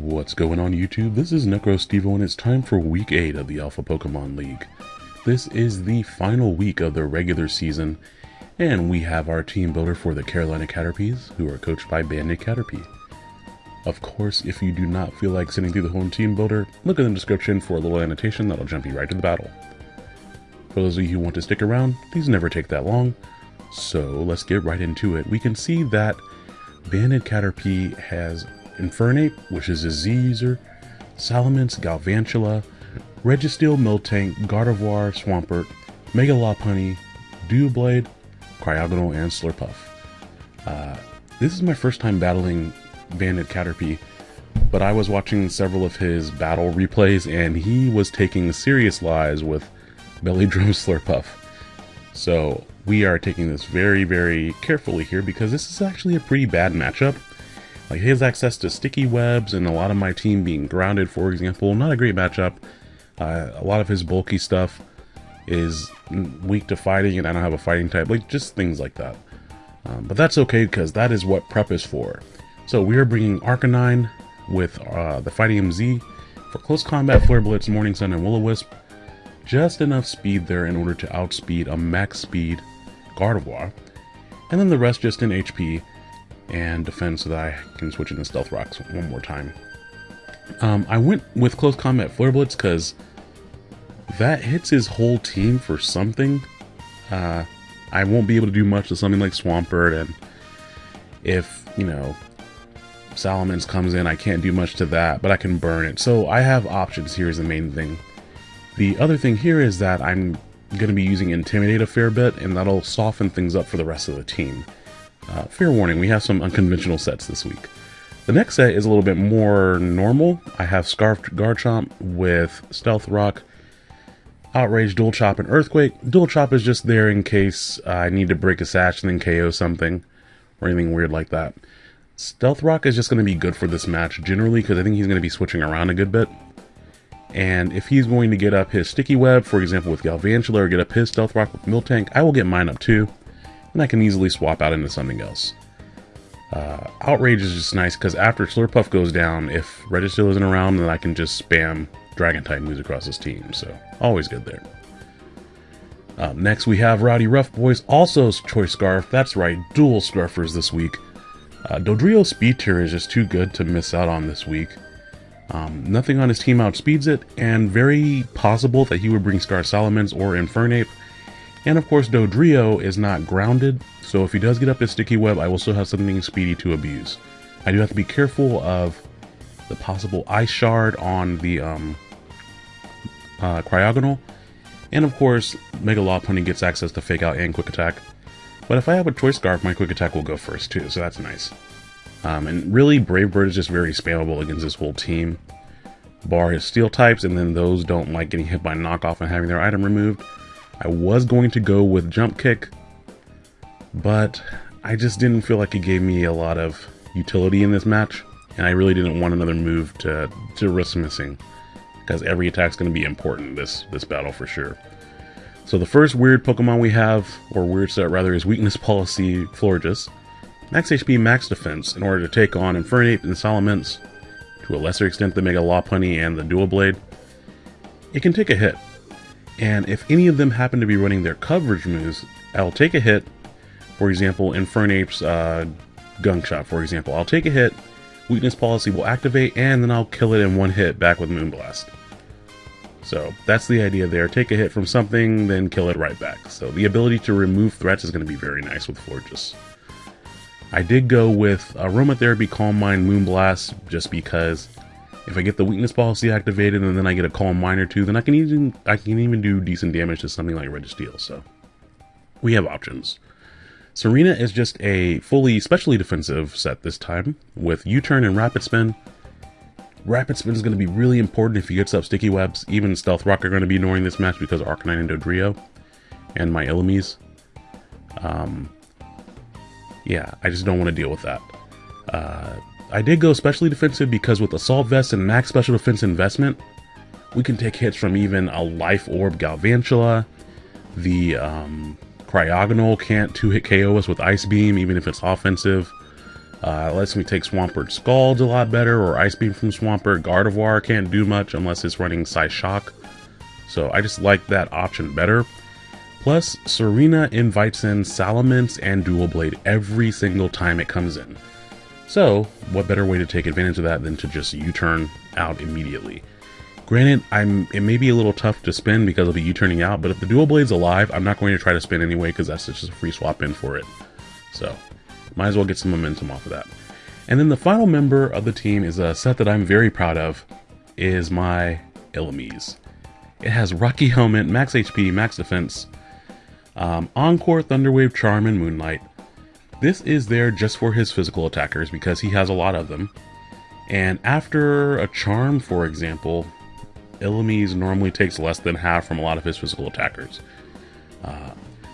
What's going on YouTube? This is NecroStevo and it's time for week 8 of the Alpha Pokemon League. This is the final week of the regular season and we have our team builder for the Carolina Caterpies who are coached by Bandit Caterpie. Of course, if you do not feel like sitting through the whole team builder, look in the description for a little annotation that'll jump you right to the battle. For those of you who want to stick around, these never take that long, so let's get right into it. We can see that Bandit Caterpie has Infernape, which is a Z user, Salamence, Galvantula, Registeel, Miltank, Gardevoir, Swampert, Mega Lopunny, Doublade, Cryogonal, and Slurpuff. Uh, this is my first time battling Bandit Caterpie, but I was watching several of his battle replays and he was taking serious lies with Belly Drum Slurpuff. So we are taking this very, very carefully here because this is actually a pretty bad matchup. Like his access to sticky webs and a lot of my team being grounded, for example, not a great matchup. Uh, a lot of his bulky stuff is weak to fighting and I don't have a fighting type, like just things like that. Um, but that's okay because that is what prep is for. So we are bringing Arcanine with uh, the Fightinium Z for close combat, Flare Blitz, Morning Sun, and Will-O-Wisp. Just enough speed there in order to outspeed a max speed Gardevoir. And then the rest just in HP and defend so that I can switch into Stealth Rocks one more time. Um, I went with Close Combat Flare Blitz because that hits his whole team for something. Uh, I won't be able to do much to something like Swampert, and if, you know, Salamence comes in, I can't do much to that, but I can burn it. So I have options here is the main thing. The other thing here is that I'm going to be using Intimidate a fair bit, and that'll soften things up for the rest of the team. Uh, fair warning, we have some unconventional sets this week. The next set is a little bit more normal. I have Scarfed Garchomp with Stealth Rock, Outrage, Dual Chop, and Earthquake. Dual Chop is just there in case I need to break a sash and then KO something, or anything weird like that. Stealth Rock is just going to be good for this match generally because I think he's going to be switching around a good bit. And if he's going to get up his Sticky Web, for example with Galvantula, or get up his Stealth Rock with Miltank, I will get mine up too and I can easily swap out into something else. Uh, Outrage is just nice because after Slurpuff goes down, if Registeel isn't around, then I can just spam Dragon type moves across his team, so always good there. Um, next we have Rowdy Rough Boys, also Choice Scarf, that's right, dual Scarfers this week. Uh, Dodrio Speed Tier is just too good to miss out on this week. Um, nothing on his team outspeeds it, and very possible that he would bring Scar Salamence or Infernape, and of course, Dodrio is not grounded, so if he does get up his sticky web, I will still have something speedy to abuse. I do have to be careful of the possible ice shard on the um, uh, cryogonal. And of course, Mega Lopunny gets access to Fake Out and Quick Attack. But if I have a Choice Scarf, my Quick Attack will go first too, so that's nice. Um, and really, Brave Bird is just very spammable against this whole team. Bar his Steel types, and then those don't like getting hit by knockoff and having their item removed. I was going to go with Jump Kick, but I just didn't feel like it gave me a lot of utility in this match, and I really didn't want another move to, to risk missing, because every attack's going to be important this, this battle for sure. So the first weird Pokemon we have, or weird set rather, is Weakness Policy Florges. Max HP, max defense, in order to take on Infernape and Salamence, to a lesser extent the Mega Lopunny and the Dual Blade. It can take a hit, and if any of them happen to be running their coverage moves, I'll take a hit. For example, Infernape's uh, Gunk Shot, for example. I'll take a hit, Weakness Policy will activate, and then I'll kill it in one hit back with Moonblast. So that's the idea there. Take a hit from something, then kill it right back. So the ability to remove threats is going to be very nice with Florges. I did go with Aromatherapy, Calm Mind, Moonblast, just because if I get the weakness policy activated and then I get a calm or two, then I can even I can even do decent damage to something like Registeel. So we have options. Serena is just a fully specially defensive set this time with U-turn and rapid spin. Rapid spin is going to be really important if he gets up sticky webs. Even Stealth Rock are going to be annoying this match because Arcanine and Dodrio and my Illumise. Um, yeah, I just don't want to deal with that. Uh, I did go specially defensive because with Assault Vest and Max Special Defense Investment, we can take hits from even a Life Orb Galvantula. The um, Cryogonal can't two-hit KO us with Ice Beam, even if it's offensive. Uh, lets me take Swampert Scald a lot better, or Ice Beam from Swampert. Gardevoir can't do much unless it's running Psyshock. So I just like that option better. Plus, Serena invites in Salamence and Dual Blade every single time it comes in. So, what better way to take advantage of that than to just U-turn out immediately? Granted, I'm it may be a little tough to spin because of the U-turning out, but if the Dual Blade's alive, I'm not going to try to spin anyway because that's just a free swap in for it. So, might as well get some momentum off of that. And then the final member of the team is a set that I'm very proud of, is my Illumise. It has Rocky Helmet, Max HP, Max Defense, um, Encore, Thunderwave, Charm, and Moonlight. This is there just for his physical attackers because he has a lot of them. And after a Charm, for example, Illumise normally takes less than half from a lot of his physical attackers. Uh,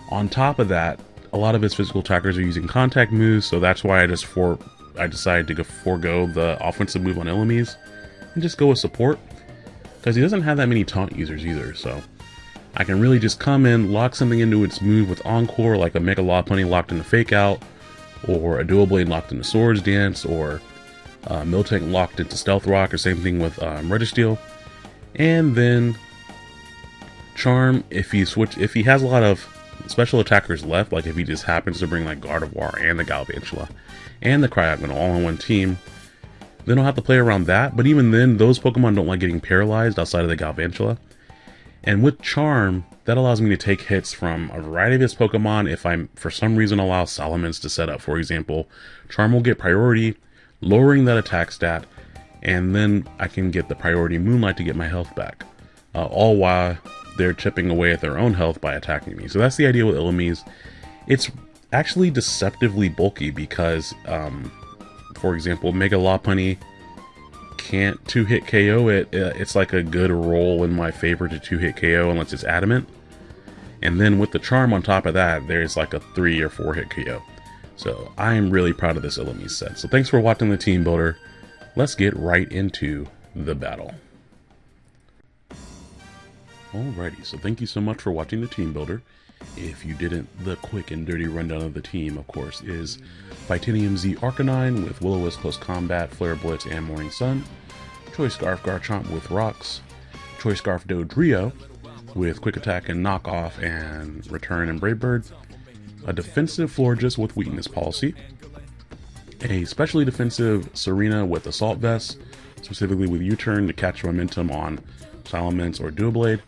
on top of that, a lot of his physical attackers are using contact moves, so that's why I just for I decided to go forego the offensive move on Illumise and just go with support because he doesn't have that many taunt users either. So I can really just come in, lock something into its move with Encore, like a Mega Law Lopunny locked in into Fake Out, or a Dual Blade locked into Swords Dance, or uh, Miltank locked into Stealth Rock, or same thing with um, Registeel. And then Charm, if he switch, if he has a lot of special attackers left, like if he just happens to bring like Gardevoir and the Galvantula and the Cryogonal all on one team, then I'll have to play around that. But even then, those Pokemon don't like getting paralyzed outside of the Galvantula. And with Charm, that allows me to take hits from a variety of his Pokemon if I, for some reason, allow Salamence to set up. For example, Charm will get priority, lowering that attack stat, and then I can get the priority Moonlight to get my health back. Uh, all while they're chipping away at their own health by attacking me. So that's the idea with Illumise. It's actually deceptively bulky because, um, for example, Mega Lopunny can't two-hit KO it. Uh, it's like a good roll in my favor to two-hit KO unless it's adamant. And then with the charm on top of that, there's like a three or four hit KO. So I am really proud of this Illumise set. So thanks for watching the team builder. Let's get right into the battle. Alrighty, so thank you so much for watching the team builder. If you didn't, the quick and dirty rundown of the team, of course, is Fightinium Z Arcanine with Will-O-Wisp Close Combat, Flare Blitz, and Morning Sun, Choice Scarf Garchomp with Rocks, Choice Scarf Dodrio with Quick Attack and Knock Off and Return and Brave Bird, a defensive Florges with Weakness Policy, a specially defensive Serena with Assault Vest, specifically with U-Turn to catch momentum on Salamence or Dual Blade,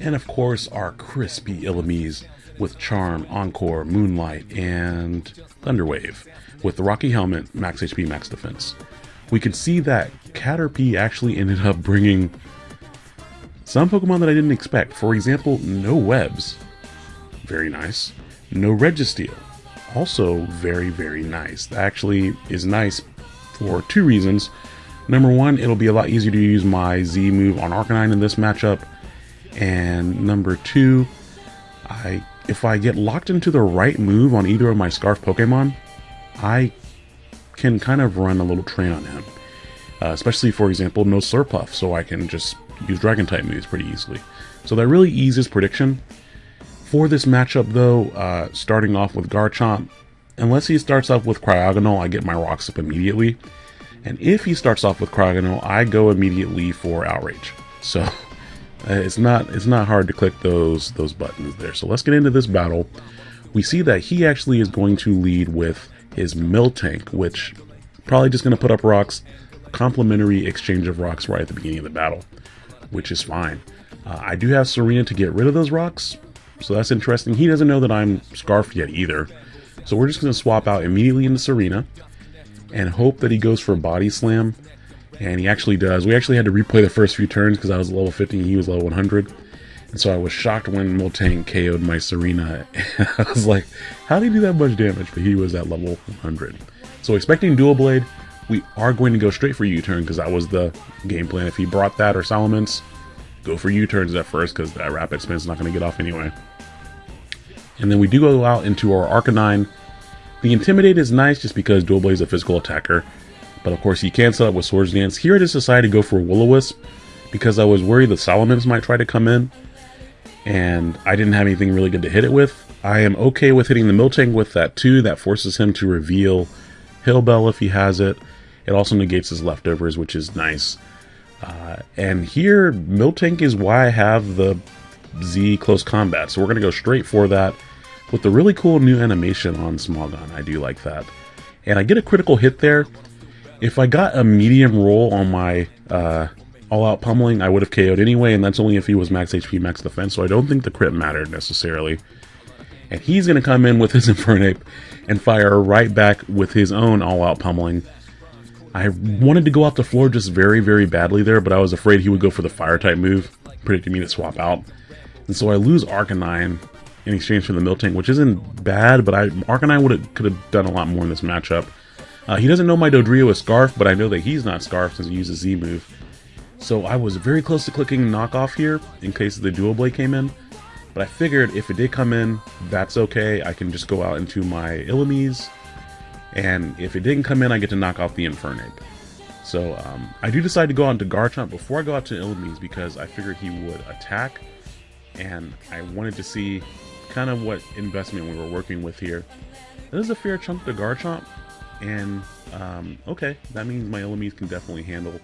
and of course our crispy Illumise with Charm, Encore, Moonlight, and Thunderwave with the Rocky Helmet, Max HP, Max Defense. We can see that Caterpie actually ended up bringing some Pokemon that I didn't expect. For example, no webs. Very nice. No Registeel. Also very, very nice. That actually is nice for two reasons. Number one, it'll be a lot easier to use my Z move on Arcanine in this matchup. And number two, I if I get locked into the right move on either of my Scarf Pokemon, I can kind of run a little train on him. Uh, especially, for example, no Slurpuff, so I can just use Dragon-type moves pretty easily. So that really eases prediction. For this matchup, though, uh, starting off with Garchomp, unless he starts off with Cryogonal, I get my rocks up immediately. And if he starts off with Cryogonal, I go immediately for Outrage. So uh, it's not it's not hard to click those those buttons there. So let's get into this battle. We see that he actually is going to lead with his Miltank, which probably just going to put up rocks, complimentary exchange of rocks right at the beginning of the battle, which is fine. Uh, I do have Serena to get rid of those rocks, so that's interesting. He doesn't know that I'm Scarfed yet either. So we're just going to swap out immediately into Serena and hope that he goes for a Body Slam. And he actually does. We actually had to replay the first few turns because I was level 50 and he was level 100. And so I was shocked when Miltank KO'd my Serena. I was like, how did he do that much damage? But he was at level 100. So expecting Dual Blade, we are going to go straight for U-turn because that was the game plan. If he brought that or Salamence, go for U-turns at first because that rapid spin's not going to get off anyway. And then we do go out into our Arcanine. The Intimidate is nice just because Dual Blade is a physical attacker. But of course, he can set up with Swords Dance. Here I just decided to go for Will-O-Wisp because I was worried the Salamence might try to come in and I didn't have anything really good to hit it with. I am okay with hitting the Miltank with that too. That forces him to reveal Heal Bell if he has it. It also negates his leftovers, which is nice. Uh, and here, Miltank is why I have the Z close combat. So we're going to go straight for that with the really cool new animation on Smogon. I do like that. And I get a critical hit there. If I got a medium roll on my uh, all-out pummeling, I would have KO'd anyway, and that's only if he was max HP, max defense, so I don't think the crit mattered necessarily. And he's going to come in with his Infernape and fire right back with his own all-out pummeling. I wanted to go off the floor just very, very badly there, but I was afraid he would go for the fire-type move, predicting me to swap out. And so I lose Arcanine in exchange for the Miltank, which isn't bad, but I Arcanine could have done a lot more in this matchup. Uh, he doesn't know my Dodrio is Scarf, but I know that he's not Scarf since he uses Z move. So I was very close to clicking knockoff here in case the dual blade came in. But I figured if it did come in, that's okay. I can just go out into my Illumise. And if it didn't come in, I get to knock off the Infernape. So um, I do decide to go out to Garchomp before I go out to Illumise because I figured he would attack. And I wanted to see kind of what investment we were working with here. That is a fair chunk to Garchomp. And um, okay, that means my Illumise can definitely handle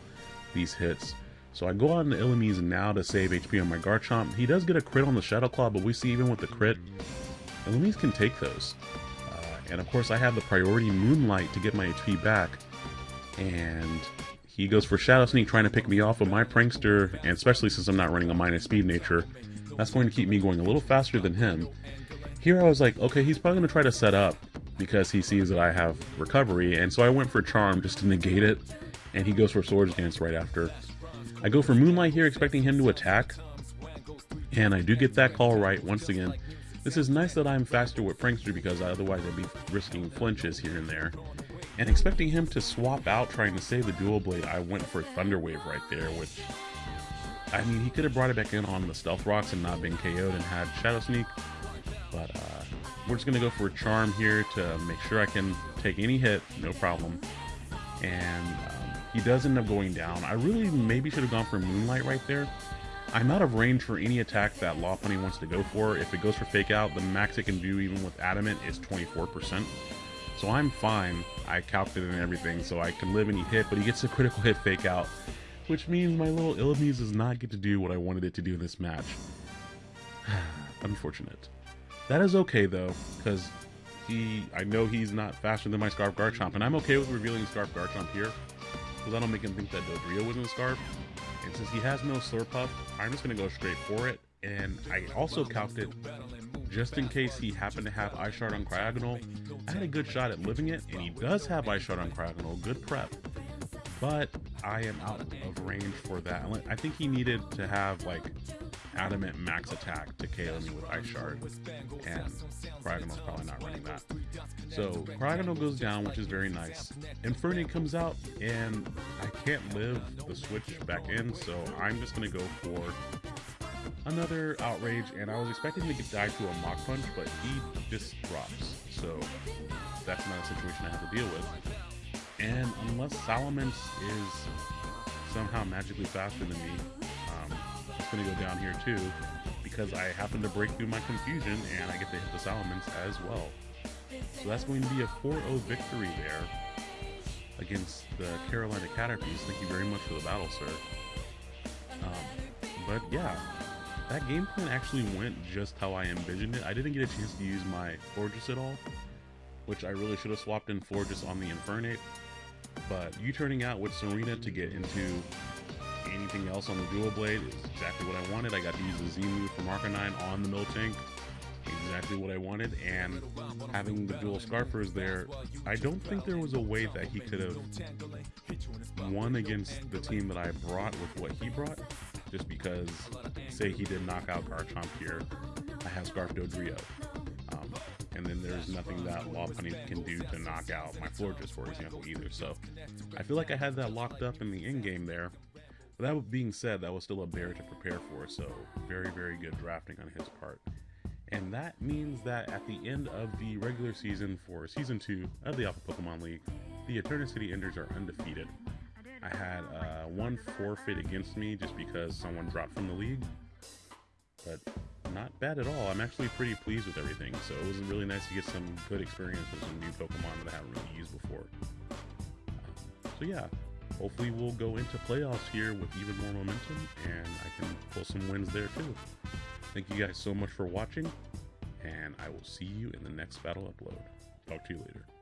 these hits. So I go on to Illumise now to save HP on my Garchomp. He does get a crit on the Shadow Claw, but we see even with the crit, Illumise can take those. Uh, and of course I have the priority Moonlight to get my HP back. And he goes for Shadow Sneak trying to pick me off with my Prankster, and especially since I'm not running a minus speed nature, that's going to keep me going a little faster than him. Here I was like, okay, he's probably going to try to set up because he sees that I have recovery, and so I went for Charm just to negate it, and he goes for Swords Dance right after. I go for Moonlight here, expecting him to attack, and I do get that call right once again. This is nice that I'm faster with Prankster because otherwise I'd be risking flinches here and there. And expecting him to swap out trying to save the Dual Blade, I went for Thunder Wave right there, which... I mean, he could have brought it back in on the Stealth Rocks and not been KO'd and had Shadow Sneak, but uh, we're just going to go for a Charm here to make sure I can take any hit, no problem. And um, he does end up going down. I really maybe should have gone for Moonlight right there. I'm out of range for any attack that Law Lopunny wants to go for. If it goes for Fake Out, the max it can do even with Adamant is 24%. So I'm fine. I calculated everything, so I can live any hit, but he gets a critical hit Fake Out, which means my little Illumise does not get to do what I wanted it to do in this match. Unfortunate. That is okay though, because he, I know he's not faster than my Scarf Garchomp, and I'm okay with revealing Scarf Garchomp here because I don't make him think that Dodrio was in the Scarf. And since he has no Slurpuff, I'm just to go straight for it. And I also calculated, just in case he happened to have Ice Shard on Cryogonal, I had a good shot at living it, and he does have Ice Shard on Cryogonal, good prep. But I am out of range for that. I think he needed to have like adamant max attack to KO me with Ice Shard, and Cryogonal's probably not running that. So Cryogonal goes down, which is very nice. Infernape comes out, and I can't live the switch back in, so I'm just gonna go for another outrage, and I was expecting to die to a Mach Punch, but he just drops. So that's not a situation I have to deal with. And unless Salamence is somehow magically faster than me, it's going to go down here too, because I happen to break through my confusion and I get to hit the Salamence as well. So that's going to be a 4-0 victory there against the Carolina Caterpies. Thank you very much for the battle, sir. Um, but yeah, that game plan actually went just how I envisioned it. I didn't get a chance to use my Florges at all, which I really should have swapped in Florges on the Infernape. But U-turning out with Serena to get into else on the dual blade is exactly what I wanted. I got to use the Z move from Arcanine on the Miltank. Exactly what I wanted, and having the dual Scarfers there, I don't think there was a way that he could have won against the team that I brought with what he brought. Just because, say he did knock out Garchomp here, I have Scarf Dodrio. Um, and then there's nothing that Lopunny can do to knock out my Florges, for example, either. So I feel like I had that locked up in the end game there. That being said, that was still a bear to prepare for, so very, very good drafting on his part. And that means that at the end of the regular season for Season 2 of the Alpha Pokemon League, the Eterna City Enders are undefeated. I had uh, one forfeit against me just because someone dropped from the league, but not bad at all. I'm actually pretty pleased with everything, so it was really nice to get some good experience with some new Pokemon that I haven't really used before. So yeah, hopefully we'll go into playoffs here with even more momentum, and I can pull some wins there too. Thank you guys so much for watching, and I will see you in the next battle upload. Talk to you later.